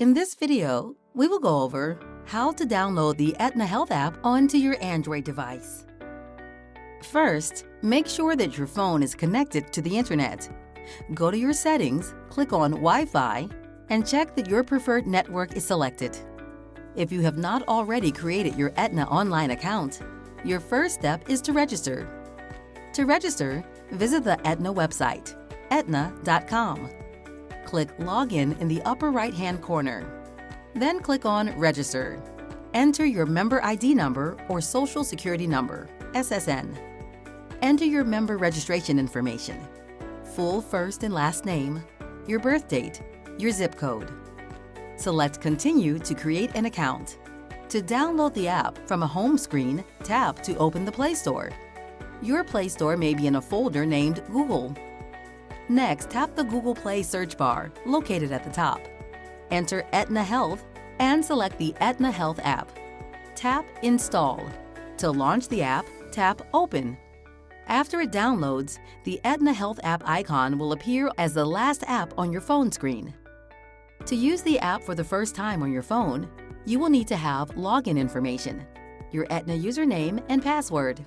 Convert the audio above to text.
In this video, we will go over how to download the Aetna Health app onto your Android device. First, make sure that your phone is connected to the internet. Go to your settings, click on Wi-Fi, and check that your preferred network is selected. If you have not already created your Aetna online account, your first step is to register. To register, visit the Aetna website, aetna.com. Click Login in the upper right-hand corner. Then click on Register. Enter your member ID number or Social Security number, SSN. Enter your member registration information, full first and last name, your birth date, your zip code. Select Continue to create an account. To download the app from a home screen, tap to open the Play Store. Your Play Store may be in a folder named Google. Next, tap the Google Play search bar located at the top. Enter Aetna Health and select the Aetna Health app. Tap Install. To launch the app, tap Open. After it downloads, the Aetna Health app icon will appear as the last app on your phone screen. To use the app for the first time on your phone, you will need to have login information, your Aetna username and password.